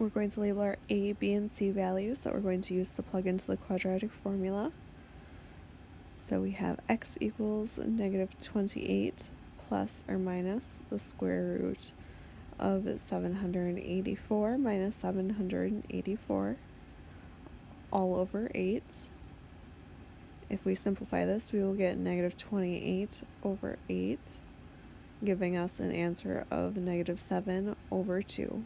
we're going to label our a, b, and c values that we're going to use to plug into the quadratic formula. So we have x equals negative 28 plus or minus the square root of 784 minus 784 all over 8. If we simplify this, we will get negative 28 over 8, giving us an answer of negative 7 over 2.